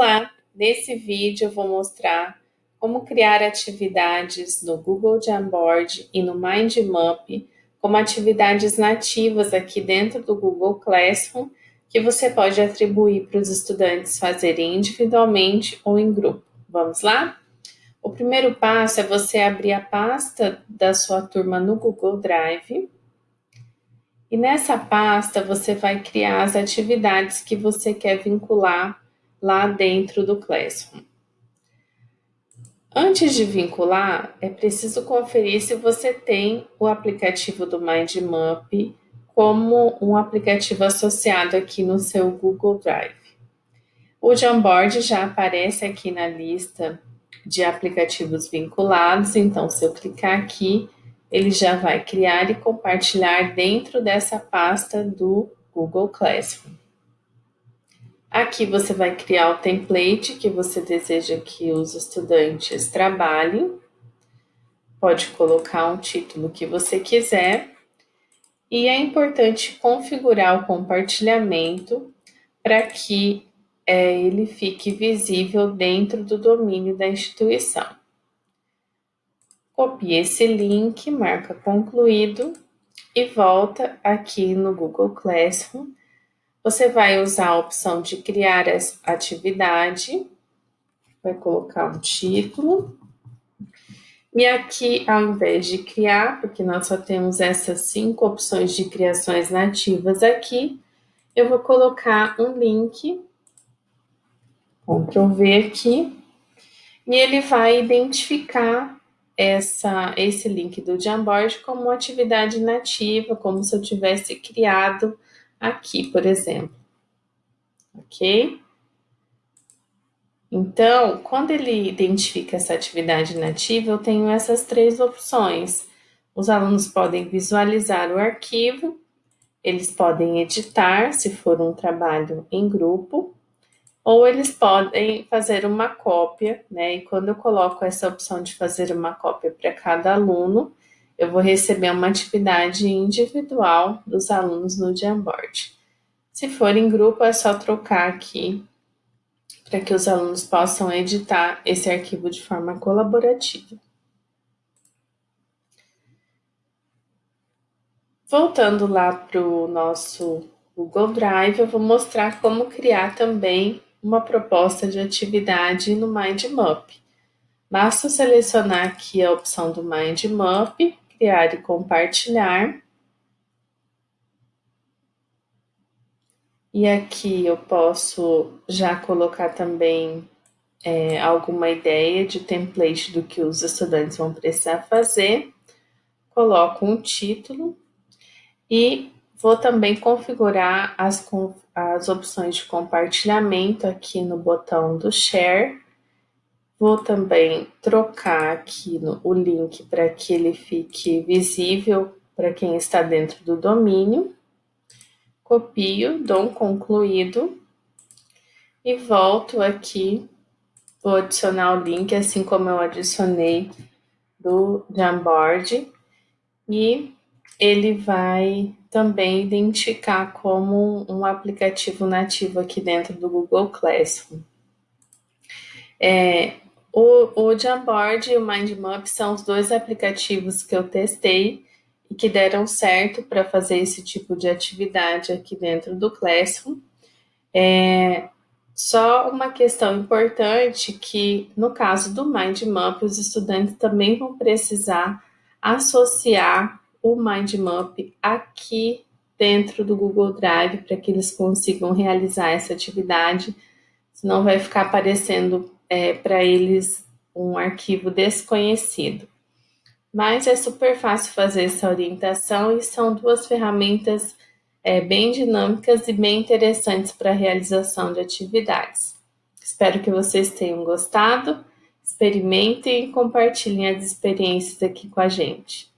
Olá, nesse vídeo eu vou mostrar como criar atividades no Google Jamboard e no MindMap como atividades nativas aqui dentro do Google Classroom que você pode atribuir para os estudantes fazerem individualmente ou em grupo. Vamos lá? O primeiro passo é você abrir a pasta da sua turma no Google Drive e nessa pasta você vai criar as atividades que você quer vincular lá dentro do Classroom. Antes de vincular, é preciso conferir se você tem o aplicativo do MindMap como um aplicativo associado aqui no seu Google Drive. O Jamboard já aparece aqui na lista de aplicativos vinculados, então se eu clicar aqui, ele já vai criar e compartilhar dentro dessa pasta do Google Classroom. Aqui você vai criar o template que você deseja que os estudantes trabalhem. Pode colocar um título que você quiser. E é importante configurar o compartilhamento para que é, ele fique visível dentro do domínio da instituição. Copie esse link, marca concluído e volta aqui no Google Classroom você vai usar a opção de criar atividade, vai colocar um título. E aqui, ao invés de criar, porque nós só temos essas cinco opções de criações nativas aqui, eu vou colocar um link, Ctrl V aqui, e ele vai identificar essa, esse link do Jamboard como atividade nativa, como se eu tivesse criado aqui, por exemplo. Ok? Então, quando ele identifica essa atividade nativa, eu tenho essas três opções. Os alunos podem visualizar o arquivo, eles podem editar, se for um trabalho em grupo, ou eles podem fazer uma cópia, né? E quando eu coloco essa opção de fazer uma cópia para cada aluno, eu vou receber uma atividade individual dos alunos no Jamboard. Se for em grupo, é só trocar aqui para que os alunos possam editar esse arquivo de forma colaborativa. Voltando lá para o nosso Google Drive, eu vou mostrar como criar também uma proposta de atividade no MindMap. Basta selecionar aqui a opção do MindMap criar e compartilhar. E aqui eu posso já colocar também é, alguma ideia de template do que os estudantes vão precisar fazer. Coloco um título e vou também configurar as, as opções de compartilhamento aqui no botão do Share Vou também trocar aqui no, o link para que ele fique visível para quem está dentro do domínio. Copio, dou um concluído e volto aqui. Vou adicionar o link, assim como eu adicionei do Jamboard. E ele vai também identificar como um aplicativo nativo aqui dentro do Google Classroom. É, o Jamboard e o MindMap são os dois aplicativos que eu testei e que deram certo para fazer esse tipo de atividade aqui dentro do Classroom. É, só uma questão importante que, no caso do MindMap, os estudantes também vão precisar associar o MindMap aqui dentro do Google Drive para que eles consigam realizar essa atividade, senão vai ficar aparecendo é, para eles um arquivo desconhecido. Mas é super fácil fazer essa orientação e são duas ferramentas é, bem dinâmicas e bem interessantes para a realização de atividades. Espero que vocês tenham gostado, experimentem e compartilhem as experiências aqui com a gente.